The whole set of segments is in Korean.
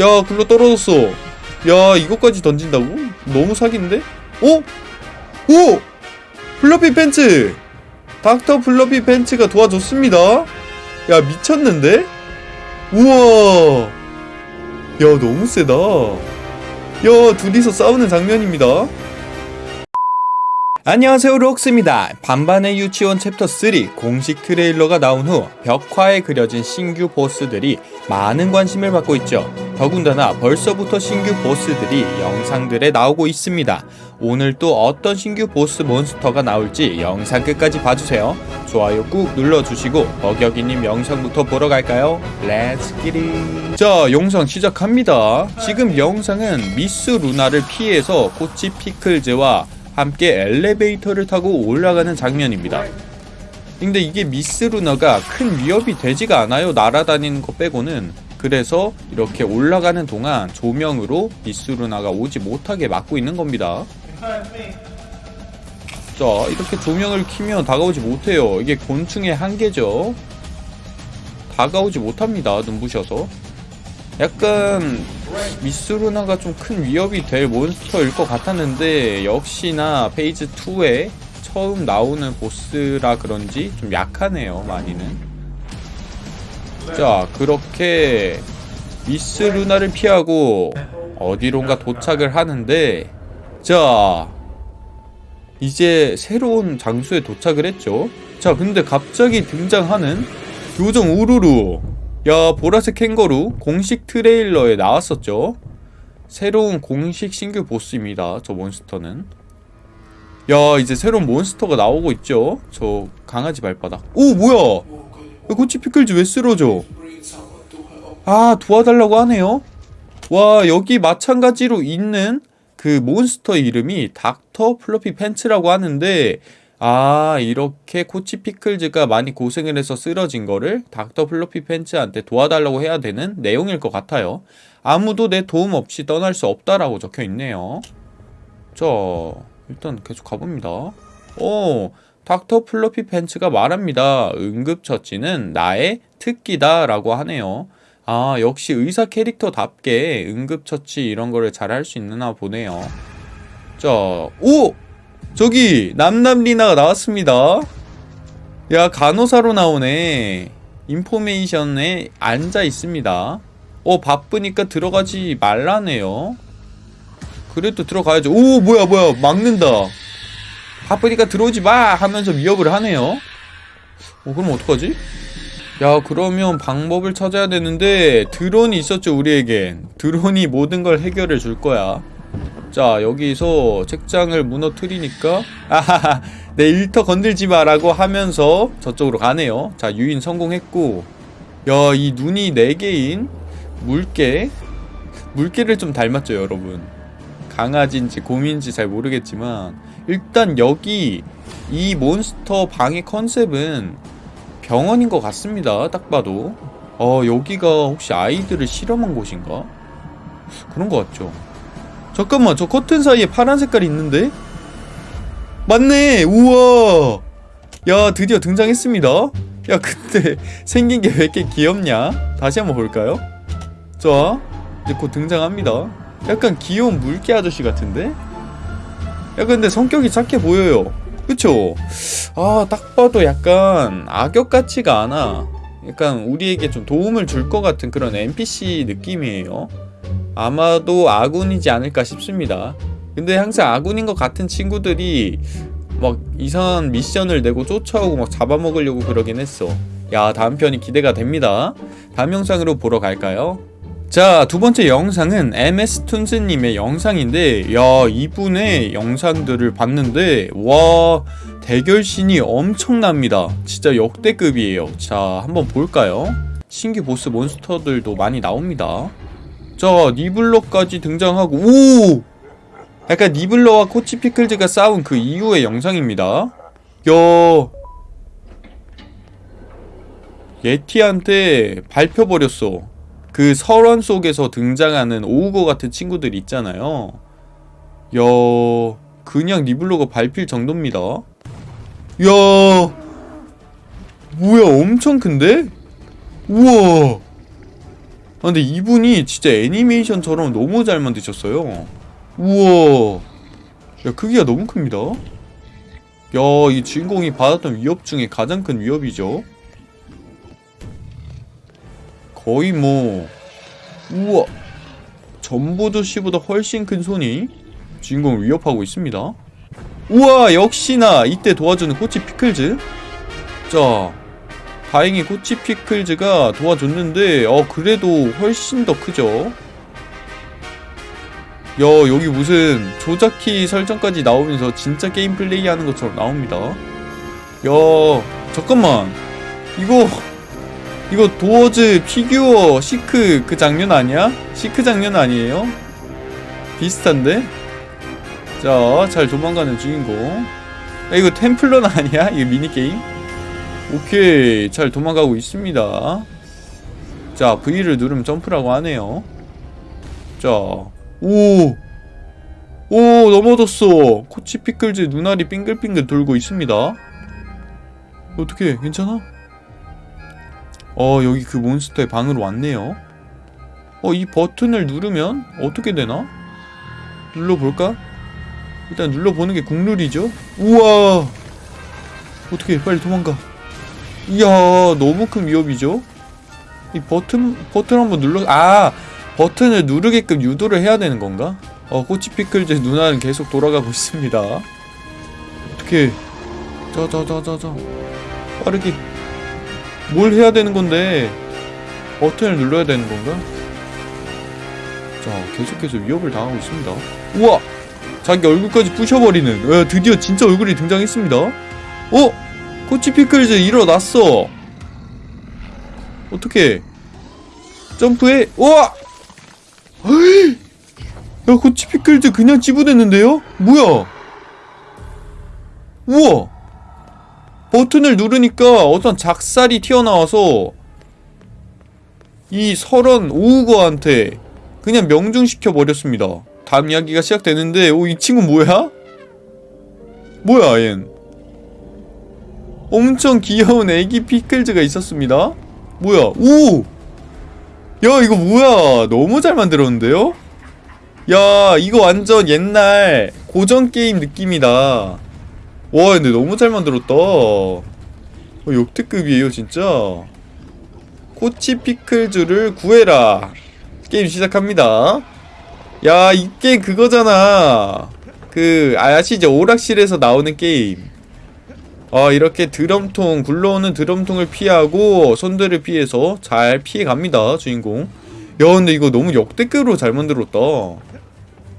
야 굴러 떨어졌어 야 이것까지 던진다고? 너무 사기인데? 어? 오! 플러피 팬츠! 닥터 플러피 팬츠가 도와줬습니다 야 미쳤는데? 우와 야 너무 세다 야 둘이서 싸우는 장면입니다 안녕하세요 록스입니다 반반의 유치원 챕터 3 공식 트레일러가 나온 후 벽화에 그려진 신규 보스들이 많은 관심을 받고 있죠 더군다나 벌써부터 신규 보스들이 영상들에 나오고 있습니다. 오늘 또 어떤 신규 보스 몬스터가 나올지 영상 끝까지 봐주세요. 좋아요 꾹 눌러주시고 버격이님 영상부터 보러 갈까요? Let's get it 자 영상 시작합니다. 지금 영상은 미스 루나를 피해서 코치 피클즈와 함께 엘리베이터를 타고 올라가는 장면입니다. 근데 이게 미스 루나가 큰 위협이 되지가 않아요. 날아다니는 거 빼고는 그래서 이렇게 올라가는 동안 조명으로 미스 루나가 오지 못하게 막고 있는 겁니다. 자 이렇게 조명을 키면 다가오지 못해요. 이게 곤충의 한계죠. 다가오지 못합니다 눈부셔서. 약간 미스루나가 좀 큰 위협이 될 몬스터일 것 같았는데 역시나 phase 2에 처음 나오는 보스라 그런지 좀 약하네요 많이는 자 그렇게 미스 루나를 피하고 어디론가 도착을 하는데 자 이제 새로운 장소에 도착을 했죠. 자 근데 갑자기 등장하는 요정 우루루. 야 보라색 캥거루 공식 트레일러에 나왔었죠. 새로운 공식 신규 보스입니다 저 몬스터는. 야 이제 새로운 몬스터가 나오고 있죠. 저 강아지 발바닥. 오 뭐야? 야, 코치 피클즈 왜 쓰러져? 아 도와달라고 하네요. 와 여기 마찬가지로 있는 그 몬스터 이름이 닥터 플러피 팬츠라고 하는데 아 이렇게 코치 피클즈가 많이 고생을 해서 쓰러진 거를 닥터 플러피 팬츠한테 도와달라고 해야 되는 내용일 것 같아요. 아무도 내 도움 없이 떠날 수 없다라고 적혀 있네요. 자 일단 계속 가봅니다. 오 닥터 플러피 팬츠가 말합니다. 응급처치는 나의 특기다 라고 하네요. 아 역시 의사 캐릭터답게 응급처치 이런 거를 잘 할 수 있나 보네요. 자 오! 저기 남남리나가 나왔습니다. 야 간호사로 나오네. 인포메이션에 앉아 있습니다. 어 바쁘니까 들어가지 말라네요. 그래도 들어가야죠. 오 뭐야 뭐야. 막는다 바쁘니까 들어오지 마! 하면서 위협을 하네요. 어 그럼 어떡하지? 야 그러면 방법을 찾아야 되는데 드론이 있었죠 우리에겐 드론이 모든 걸 해결해 줄 거야. 자 여기서 책장을 무너뜨리니까 아하하 내 일터 건들지 마라고 하면서 저쪽으로 가네요. 자 유인 성공했고. 야 이 눈이 4개인 물개? 물개를 좀 닮았죠 여러분 강아지인지 곰인지 잘 모르겠지만 일단 여기 이 몬스터 방의 컨셉은 병원인 것 같습니다. 딱 봐도. 어 여기가 혹시 아이들을 실험한 곳인가? 그런 것 같죠. 잠깐만 저 커튼 사이에 파란 색깔이 있는데? 맞네! 우와! 야 드디어 등장했습니다. 야 근데 생긴 게 왜 이렇게 귀엽냐? 다시 한번 볼까요? 자 이제 곧 등장합니다 약간 귀여운 물개 아저씨 같은데? 야 근데 성격이 착해 보여요. 그쵸? 아 딱 봐도 약간 악역 같지가 않아. 약간 우리에게 좀 도움을 줄 것 같은 그런 NPC 느낌이에요. 아마도 아군이지 않을까 싶습니다. 근데 항상 아군인 것 같은 친구들이 막 이상한 미션을 내고 쫓아오고 막 잡아먹으려고 그러긴 했어. 야 다음 편이 기대가 됩니다. 다음 영상으로 보러 갈까요? 자 두번째 영상은 MS툰스님의 영상인데 야 이분의 영상들을 봤는데 와 대결신이 엄청납니다. 진짜 역대급이에요. 자 한번 볼까요? 신규 보스 몬스터들도 많이 나옵니다. 자 니블러까지 등장하고 오! 약간 니블러와 코치 피클즈가 싸운 그 이후의 영상입니다. 야! 예티한테 밟혀버렸어 그 설원 속에서 등장하는 오우거 같은 친구들 있잖아요 야 그냥 니블러가 밟힐 정도입니다 야 뭐야 엄청 큰데? 우와 근데 이분이 진짜 애니메이션처럼 너무 잘 만드셨어요. 우와. 야, 크기가 너무 큽니다. 야, 이 주인공이 받았던 위협 중에 가장 큰 위협이죠. 거의 뭐, 우와. 전보드씨보다 훨씬 큰 손이 주인공을 위협하고 있습니다. 우와, 역시나 이때 도와주는 코치 피클즈. 자, 다행히 Coach Pickles가 도와줬는데, 어, 그래도 훨씬 더 크죠. 야 여기 무슨 조작키 설정까지 나오면서 진짜 게임 플레이 하는 것처럼 나옵니다 야 잠깐만 이거 이거 Doors Figure Seek 그 장면 아니야? Seek 장면 아니에요? 비슷한데? 자 잘 도망가는 주인공 야, 이거 Temple Run 아니야? 이거 미니게임? 오케이 잘 도망가고 있습니다 자 V를 누르면 점프라고 하네요 자 오! 오 넘어졌어 코치 피클즈 눈알이 빙글빙글 돌고 있습니다 어떻게 괜찮아? 어 여기 그 몬스터의 방으로 왔네요. 어 이 버튼을 누르면 어떻게 되나? 눌러볼까? 일단 눌러보는 게 국룰이죠. 우와! 어떻게 빨리 도망가? 이야 너무 큰 위협이죠? 이 버튼 버튼 한번 눌러 아! 버튼을 누르게끔 유도를 해야 되는 건가? 어, 꼬치 피클즈 누나는 계속 돌아가고 있습니다. 어떻게? 자자자자자. 빠르게 뭘 해야 되는 건데 버튼을 눌러야 되는 건가? 자 계속해서 위협을 당하고 있습니다. 우와 자기 얼굴까지 부셔버리는 어, 드디어 진짜 얼굴이 등장했습니다. 어? 꼬치피클즈 일어났어. 어떻게 점프해? 우와! 야 고치 피클즈 그냥 찌부됐는데요? 뭐야? 우와! 버튼을 누르니까 어떤 작살이 튀어나와서 이 설원 오우거한테 그냥 명중시켜 버렸습니다. 다음 이야기가 시작되는데 오 이 친구 뭐야? 뭐야 얜? 엄청 귀여운 애기 피클즈가 있었습니다. 뭐야? 오! 야 이거 뭐야 너무 잘 만들었는데요? 야 이거 완전 옛날 고전 게임 느낌이다 와 근데 너무 잘 만들었다. 어, 역대급이에요 진짜. Coach Pickles를 구해라. 게임 시작합니다. 야 이 게임 그거잖아. 그 아시죠 오락실에서 나오는 게임. 어, 이렇게 드럼통 굴러오는 드럼통을 피하고 손들을 피해서 잘 피해갑니다 주인공. 야 근데 이거 너무 역대급으로 잘 만들었다.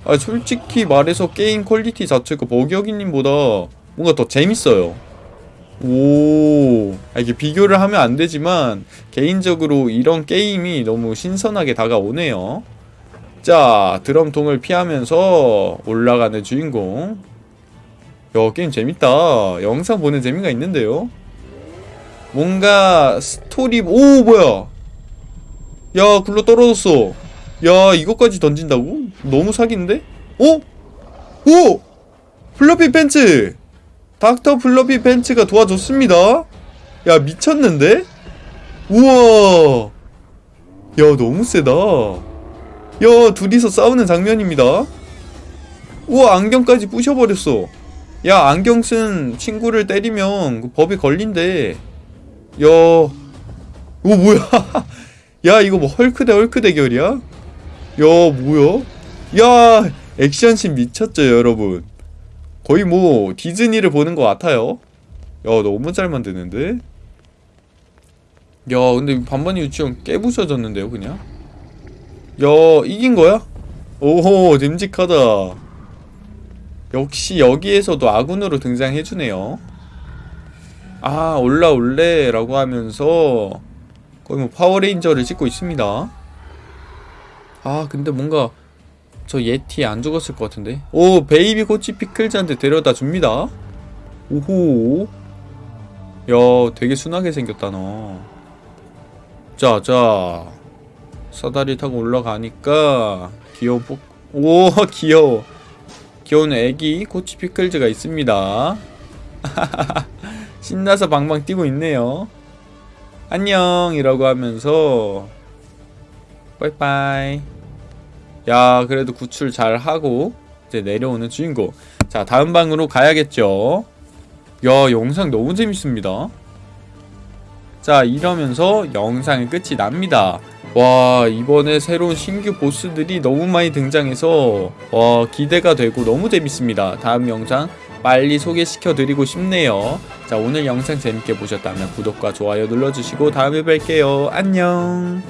아 솔직히 말해서 게임 quality 자체가 버기어기님보다 뭔가 더 재밌어요. 오. 아, 이게 비교를 하면 안 되지만 개인적으로 이런 게임이 너무 신선하게 다가오네요. 자 드럼통을 피하면서 올라가는 주인공. 야 게임 재밌다. 영상 보는 재미가 있는데요? 뭔가 스토리 오 뭐야? 야 굴러 떨어졌어. 야 이것까지 던진다고? 너무 사기인데? 어? 오! 플러피 팬츠 닥터 플러피 팬츠가 도와줬습니다. 야 미쳤는데? 우와! 야 너무 세다. 야 둘이서 싸우는 장면입니다. 우와 안경까지 부셔버렸어. 야 안경 쓴 친구를 때리면 그 법이 걸린대. 야 오, 뭐야? 야 이거 뭐 헐크 대 헐크 대결이야? 야 뭐야? 야 액션씬 미쳤죠 여러분 거의 뭐 디즈니를 보는 것 같아요. 야 너무 잘 만드는데? 야 근데 반반이 유치원 깨부셔졌는데요 그냥? 야 이긴 거야? 오호 듬직하다. 역시 여기에서도 아군으로 등장해주네요. 아 올라올래? 라고 하면서 거의 뭐 파워레인저를 찍고 있습니다. 아 근데 뭔가 저 예티 안 죽었을 것 같은데? 오 baby Coach Pickles한테 데려다 줍니다. 오호. 야 되게 순하게 생겼다 너. 자자. 사다리 타고 올라가니까 귀여운 폭... 오 귀여워. 귀여운 애기 코치 피클즈가 있습니다. 신나서 방방 뛰고 있네요. 안녕! 이라고 하면서 빠이빠이 야 그래도 구출 잘 하고 이제 내려오는 주인공. 자 다음 방으로 가야겠죠? 야 영상 너무 재밌습니다. 자 이러면서 영상의 끝이 납니다. 와 이번에 새로운 신규 보스들이 너무 많이 등장해서 와 기대가 되고 너무 재밌습니다. 다음 영상 빨리 소개시켜 드리고 싶네요. 자 오늘 영상 재밌게 보셨다면 구독과 좋아요 눌러주시고 다음에 뵐게요. 안녕